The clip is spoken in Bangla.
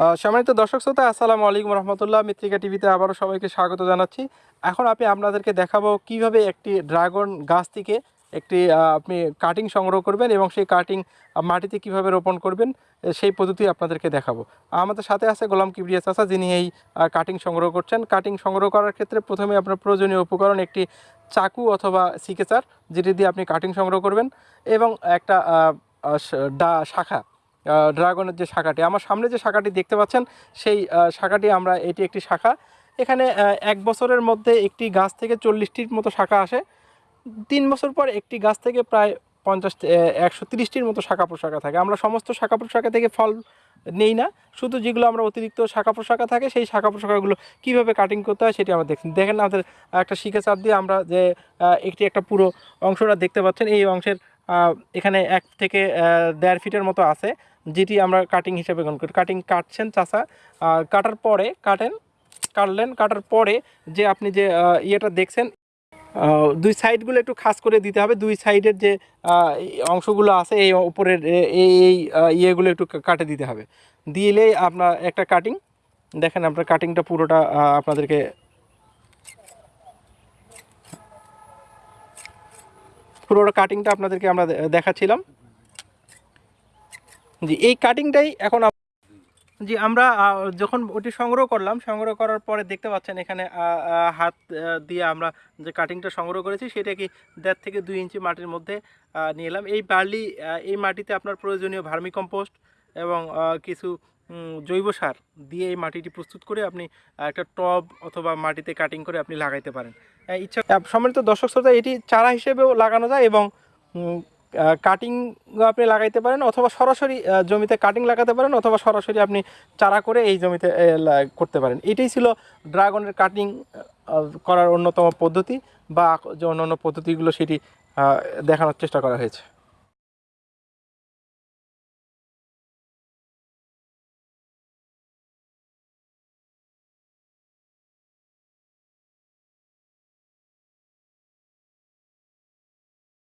সম্মানিত দর্শক শ্রোতা, আসসালামু আলাইকুম রহমতুল্লাহ। মিত্রিকা টিভিতে আবারও সবাইকে স্বাগত জানাচ্ছি। এখন আমি আপনাদেরকে দেখাবো কীভাবে একটি ড্রাগন গাছ থেকে একটি আপনি কাটিং সংগ্রহ করবেন এবং সেই কাটিং মাটিতে কীভাবে রোপণ করবেন সেই পদ্ধতি আপনাদেরকে দেখাবো। আমাদের সাথে আছে গোলাম কিবরিয়া চাচা, যিনি এই কাটিং সংগ্রহ করছেন। কাটিং সংগ্রহ করার ক্ষেত্রে প্রথমে আপনার প্রয়োজনীয় উপকরণ একটি চাকু অথবা সিকেচার, যেটি দিয়ে আপনি কাটিং সংগ্রহ করবেন এবং একটা ডা, শাখা ড্রাগনের যে শাখাটি, আমার সামনে যে শাখাটি দেখতে পাচ্ছেন, সেই শাখাটি আমরা, এটি একটি শাখা। এখানে এক বছরের মধ্যে একটি গাছ থেকে চল্লিশটির মতো শাখা আসে। তিন বছর পর একটি গাছ থেকে প্রায় পঞ্চাশ একশো তিরিশটির মতো শাখা প্রশাখা থাকে। আমরা সমস্ত শাখা প্রশাখা থেকে ফল নেই না। শুধু যেগুলো আমরা অতিরিক্ত শাখা প্রশাখা থাকে, সেই শাখা প্রশাখাগুলো কীভাবে কাটিং করতে হয় সেটি আমরা দেখছি। দেখেন আমাদের একটা শিখে চাপ দিয়ে আমরা যে একটি একটা পুরো অংশটা দেখতে পাচ্ছেন। এই অংশের এখানে এক থেকে দেড় ফিটের মতো আছে, যেটি আমরা কাটিং হিসেবে গ্রহণ করি। কাটিং কাটছেন চাষা কাটার পরে কাটেন, কাটলেন, কাটার পরে যে আপনি যে ইয়েটা দেখছেন দুই সাইডগুলো একটু খাস করে দিতে হবে। দুই সাইডের যে অংশগুলো আছে, এই উপরের এই এই ইয়েগুলো একটু কাটে দিতে হবে। দিলেই আপনার একটা কাটিং দেখেন আপনার কাটিংটা পুরোটা আপনাদেরকে পুরোটা কাটিংটা আপনাদেরকে আমরা দেখাচ্ছিলাম। জি, এই কাটিংটাই এখন জি, আমরা যখন ওটি সংগ্রহ করলাম, সংগ্রহ করার পরে দেখতে পাচ্ছেন এখানে হাত দিয়ে আমরা যে কাটিংটা সংগ্রহ করেছি, সেটা কি দেড় থেকে দুই ইঞ্চি মাটির মধ্যে নিয়ে এলাম। এই বার্লি এই মাটিতে আপনার প্রয়োজনীয় ভার্মি কম্পোস্ট এবং কিছু জৈব সার দিয়ে এই মাটিটি প্রস্তুত করে আপনি একটা টব অথবা মাটিতে কাটিং করে আপনি লাগাইতে পারেন। ইচ্ছা সম্মানিত দর্শক শ্রোতা, এটি চারা হিসেবেও লাগানো যায় এবং কাটিং আপনি লাগাইতে পারেন অথবা সরাসরি জমিতে কাটিং লাগাতে পারেন অথবা সরাসরি আপনি চারা করে এই জমিতে করতে পারেন। এটাই ছিল ড্রাগনের কাটিং করার অন্যতম পদ্ধতি বা যে অন্য অন্য পদ্ধতিগুলো সেটি দেখানোর চেষ্টা করা হয়েছে।